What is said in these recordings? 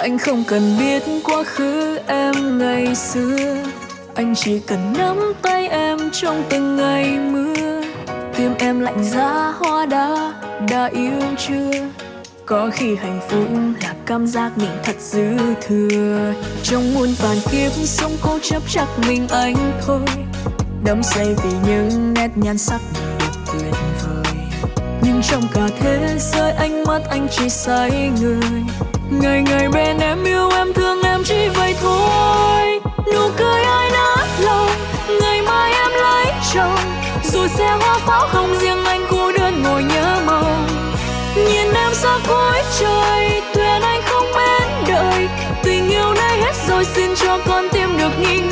anh không cần biết quá khứ em ngày xưa. Anh chỉ cần nắm tay em trong từng ngày mưa. Tim em lạnh giá, hoa đá, đã yêu chưa? Có khi hạnh phúc là cảm giác mình thật dư thừa. Trong muôn vàn kiếp sống cố chấp chắc mình anh thôi. Đắm say vì những nét nhan sắc đẹp tuyệt. vời nhưng trong cả thế giới ánh mắt anh chỉ say người. Ngày ngày bên em yêu em, thương em chỉ vậy thôi. Nụ cười ai nát lòng, ngày mai em lấy chồng. Dù xe hoa pháo không riêng anh, cô đơn ngồi nhớ mong. Nhìn em xa cuối trời tuyệt anh không mến đợi tình yêu nay hết rồi, xin cho con tim được nghỉ ngơi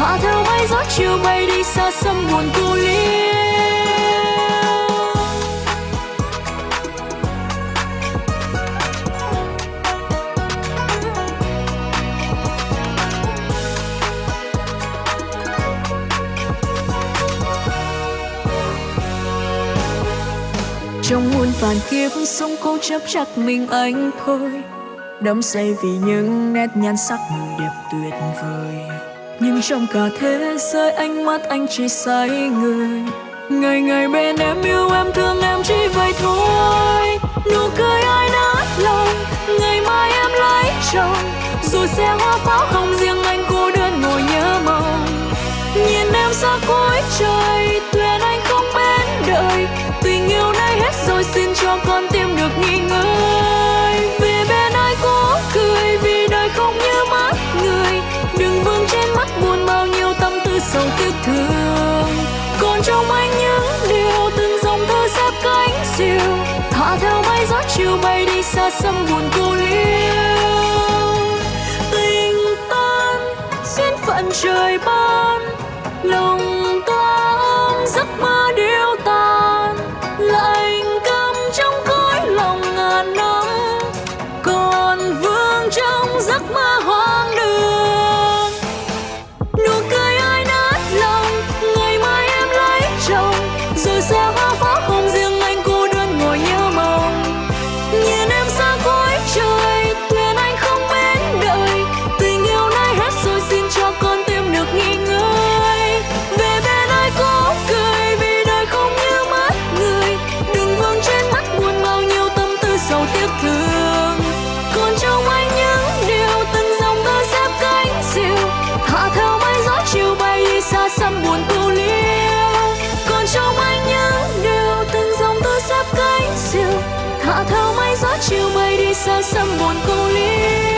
diều thả theo mây gió chiều bay đi xa xăm buồn cô liêu. Trong muôn vàn kiếp sống, cố chấp chắc mình anh thôi đắm say vì những nét nhan sắc người đẹp tuyệt vời trong cả thế giới, ánh mắt anh chỉ say người. Ngày ngày bên em yêu em, thương em chỉ vậy thôi. Nụ cười ai nát lòng, ngày mai em lấy chồng. Rồi xe hoa pháo hồng riêng anh cô đơn ngồi nhớ mong. Nhìn em xa mắt buồn bao nhiêu tâm tư sầu tiếc thương. Còn trong anh những điều từng dòng thơ xếp cánh diều, thả theo mây gió chiều bay đi xa xăm buồn cô liêu. Tình tan, duyên phận trời ban, lòng xa xăm buồn cô liêu